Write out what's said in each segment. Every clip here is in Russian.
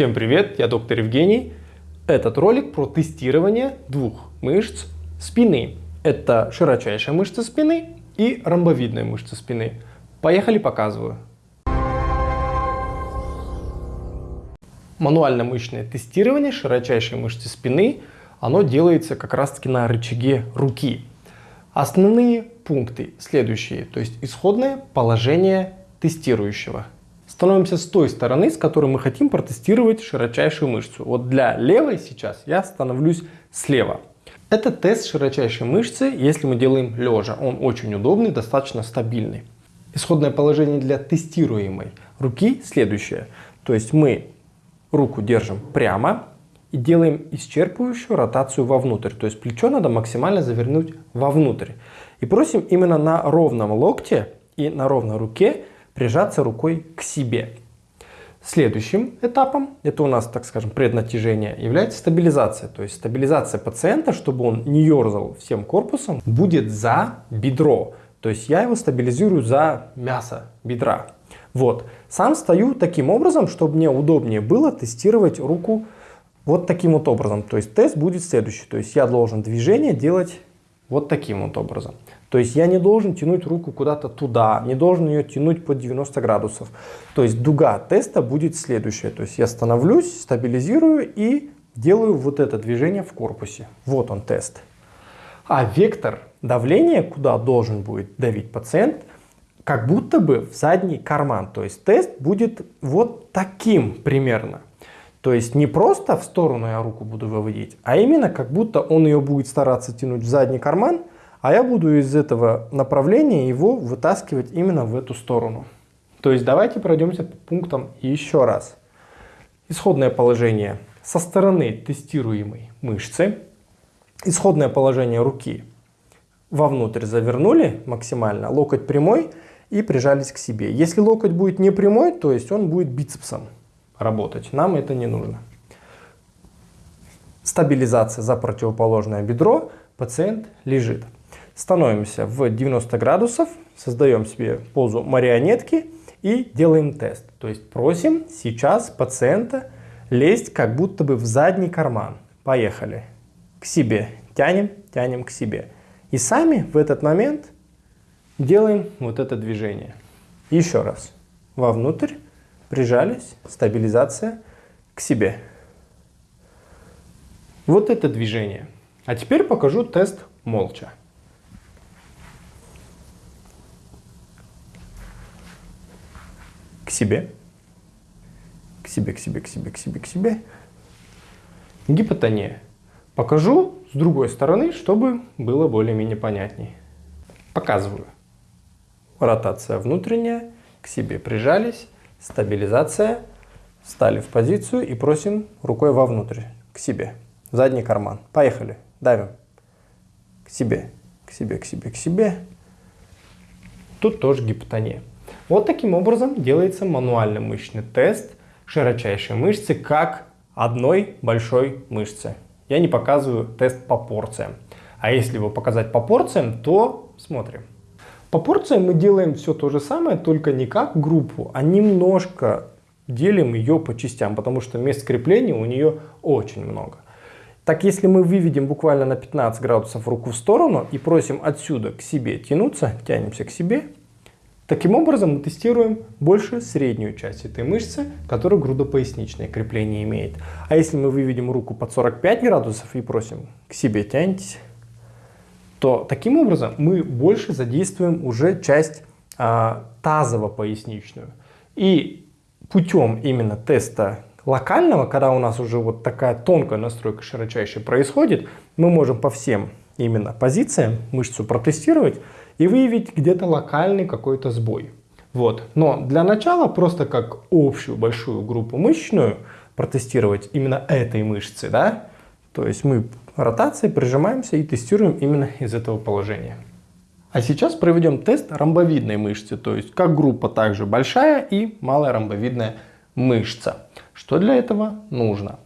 Всем привет, я доктор Евгений. Этот ролик про тестирование двух мышц спины. Это широчайшая мышца спины и ромбовидная мышца спины. Поехали, показываю. Мануально-мышечное тестирование широчайшей мышцы спины, оно делается как раз таки на рычаге руки. Основные пункты следующие, то есть исходное положение тестирующего. Становимся с той стороны, с которой мы хотим протестировать широчайшую мышцу. Вот для левой сейчас я становлюсь слева. Это тест широчайшей мышцы, если мы делаем лежа. Он очень удобный, достаточно стабильный. Исходное положение для тестируемой руки следующее. То есть мы руку держим прямо и делаем исчерпывающую ротацию вовнутрь. То есть плечо надо максимально завернуть вовнутрь. И просим именно на ровном локте и на ровной руке прижаться рукой к себе. Следующим этапом, это у нас, так скажем, преднатяжение, является стабилизация. То есть стабилизация пациента, чтобы он не ерзал всем корпусом, будет за бедро. То есть я его стабилизирую за мясо бедра. Вот. Сам стою таким образом, чтобы мне удобнее было тестировать руку вот таким вот образом. То есть тест будет следующий. То есть я должен движение делать вот таким вот образом. То есть я не должен тянуть руку куда-то туда, не должен ее тянуть под 90 градусов. То есть дуга теста будет следующая. То есть я становлюсь, стабилизирую и делаю вот это движение в корпусе. Вот он тест. А вектор давления, куда должен будет давить пациент, как будто бы в задний карман. То есть тест будет вот таким примерно. То есть не просто в сторону я руку буду выводить, а именно как будто он ее будет стараться тянуть в задний карман, а я буду из этого направления его вытаскивать именно в эту сторону. То есть давайте пройдемся по пунктам еще раз. Исходное положение со стороны тестируемой мышцы. Исходное положение руки вовнутрь завернули максимально, локоть прямой и прижались к себе. Если локоть будет не прямой, то есть он будет бицепсом работать. Нам это не нужно. Стабилизация за противоположное бедро. Пациент лежит. Становимся в 90 градусов, создаем себе позу марионетки и делаем тест. То есть просим сейчас пациента лезть как будто бы в задний карман. Поехали. К себе. Тянем, тянем к себе. И сами в этот момент делаем вот это движение. Еще раз. Вовнутрь прижались, стабилизация к себе. Вот это движение. А теперь покажу тест молча. К себе. К себе, к себе, к себе, к себе, к себе. Гипотония. Покажу с другой стороны, чтобы было более-менее понятней. Показываю. Ротация внутренняя. К себе прижались. Стабилизация. Встали в позицию и просим рукой вовнутрь, к себе, в задний карман. Поехали. Давим. К себе, к себе, к себе, к себе. Тут тоже гипотония. Вот таким образом делается мануальный мышечный тест широчайшей мышцы как одной большой мышцы. Я не показываю тест по порциям. А если его показать по порциям, то смотрим. По порциям мы делаем все то же самое, только не как группу, а немножко делим ее по частям, потому что мест крепления у нее очень много. Так, если мы выведем буквально на 15 градусов руку в сторону и просим отсюда к себе тянуться, тянемся к себе, таким образом мы тестируем больше среднюю часть этой мышцы, которая грудопоясничное крепление имеет. А если мы выведем руку под 45 градусов и просим к себе тяньтесь, то таким образом мы больше задействуем уже часть а, тазово-поясничную. И путем именно теста локального, когда у нас уже вот такая тонкая настройка широчайшей происходит, мы можем по всем именно позициям мышцу протестировать и выявить где-то локальный какой-то сбой. Вот. Но для начала просто как общую большую группу мышечную протестировать именно этой мышцы, да, то есть мы ротацией прижимаемся и тестируем именно из этого положения. А сейчас проведем тест ромбовидной мышцы, то есть как группа также большая и малая ромбовидная мышца. Что для этого нужно?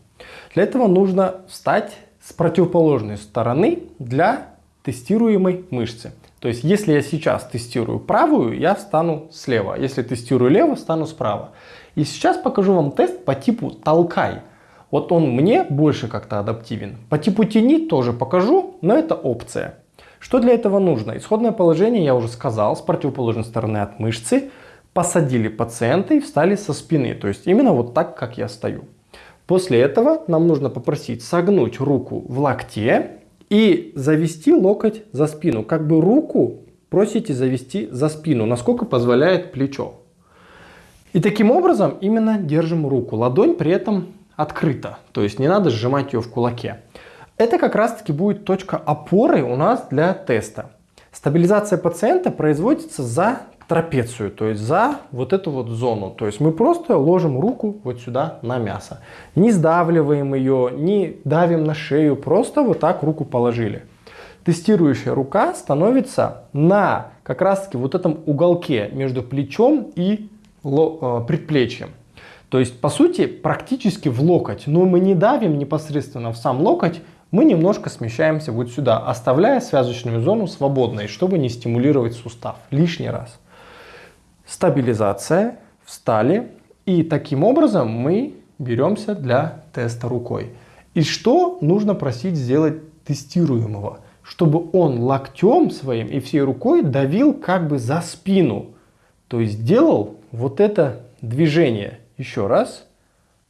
Для этого нужно встать с противоположной стороны для тестируемой мышцы. То есть если я сейчас тестирую правую, я встану слева. Если тестирую левую, встану справа. И сейчас покажу вам тест по типу толкай. Вот он мне больше как-то адаптивен. По типу тяни тоже покажу, но это опция. Что для этого нужно? Исходное положение я уже сказал, с противоположной стороны от мышцы. Посадили пациента и встали со спины. То есть именно вот так, как я стою. После этого нам нужно попросить согнуть руку в локте и завести локоть за спину. Как бы руку просите завести за спину, насколько позволяет плечо. И таким образом именно держим руку. Ладонь при этом открыта, то есть не надо сжимать ее в кулаке. Это как раз таки будет точка опоры у нас для теста. Стабилизация пациента производится за трапецию, то есть за вот эту вот зону. То есть мы просто ложим руку вот сюда на мясо. Не сдавливаем ее, не давим на шею, просто вот так руку положили. Тестирующая рука становится на как раз таки вот этом уголке между плечом и э, предплечьем. То есть, по сути, практически в локоть. Но мы не давим непосредственно в сам локоть, мы немножко смещаемся вот сюда, оставляя связочную зону свободной, чтобы не стимулировать сустав лишний раз. Стабилизация, встали, и таким образом мы беремся для теста рукой. И что нужно просить сделать тестируемого? Чтобы он локтем своим и всей рукой давил как бы за спину. То есть делал вот это движение. Еще раз.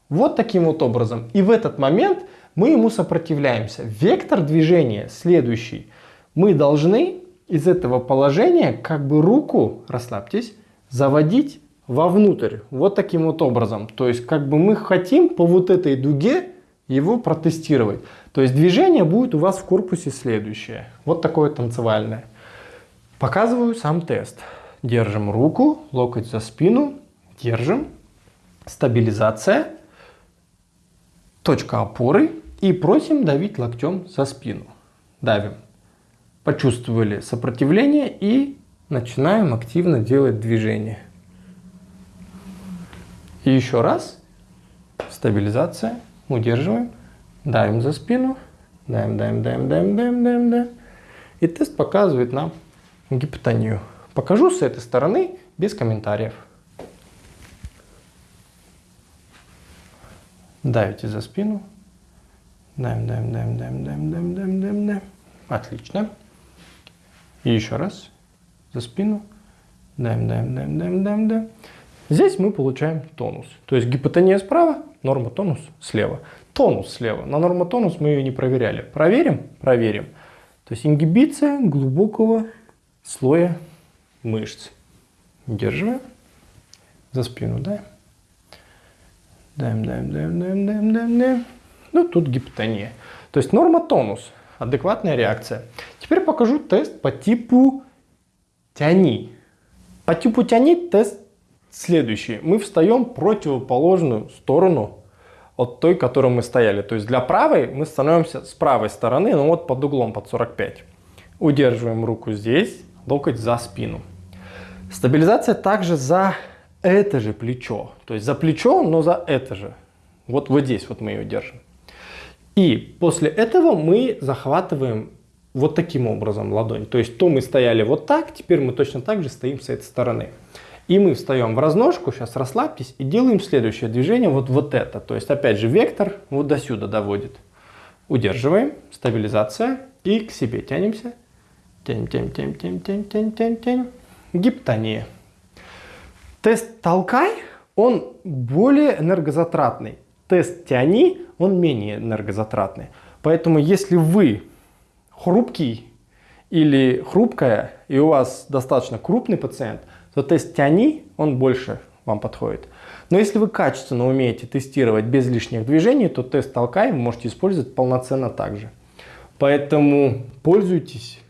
Вот таким вот образом. И в этот момент мы ему сопротивляемся. Вектор движения следующий. Мы должны из этого положения как бы руку, расслабьтесь, заводить вовнутрь. Вот таким вот образом. То есть как бы мы хотим по вот этой дуге его протестировать. То есть движение будет у вас в корпусе следующее. Вот такое танцевальное. Показываю сам тест. Держим руку, локоть за спину, держим, стабилизация, точка опоры и просим давить локтем за спину. Давим. Почувствовали сопротивление и начинаем активно делать движение. И еще раз. Стабилизация. Удерживаем. Давим за спину. Давим, давим, давим, давим, давим, давим, давим. И тест показывает нам гипотонию. Покажу с этой стороны без комментариев. Давите за спину. Давим, давим, давим, давим, давим, давим, давим, давим, давим. Отлично. И еще раз. За спину. Давим, давим, давим, давим, давим, давим. Здесь мы получаем тонус. То есть гипотония справа, норма тонус слева. Тонус слева. На норма тонус мы ее не проверяли. Проверим? Проверим. То есть ингибиция глубокого слоя мышц. Удерживаем. За спину, да? Даем, даем, даем, даем, даем, даем, даем. Ну, тут гипотония. То есть норма тонус. Адекватная реакция. Теперь покажу тест по типу тяни. По типу тяни тест следующий. Мы встаем противоположную сторону от той, которой мы стояли. То есть для правой мы становимся с правой стороны, ну вот под углом, под 45. Удерживаем руку здесь, локоть за спину. Стабилизация также за это же плечо. То есть за плечо, но за это же. Вот, вот здесь вот мы ее держим. И после этого мы захватываем вот таким образом ладонь. То есть то мы стояли вот так, теперь мы точно так же стоим с этой стороны. И мы встаем в разножку, сейчас расслабьтесь, и делаем следующее движение, вот, вот это. То есть опять же вектор вот до сюда доводит. Удерживаем, стабилизация, и к себе тянемся. Тянем, тянем, тянем, тянем, тянем, тянем, тянем. Гиптония. Тест толкай, он более энергозатратный. Тест тяни, он менее энергозатратный. Поэтому если вы хрупкий или хрупкая, и у вас достаточно крупный пациент, то тест тяни, он больше вам подходит. Но если вы качественно умеете тестировать без лишних движений, то тест толкай вы можете использовать полноценно также. Поэтому пользуйтесь,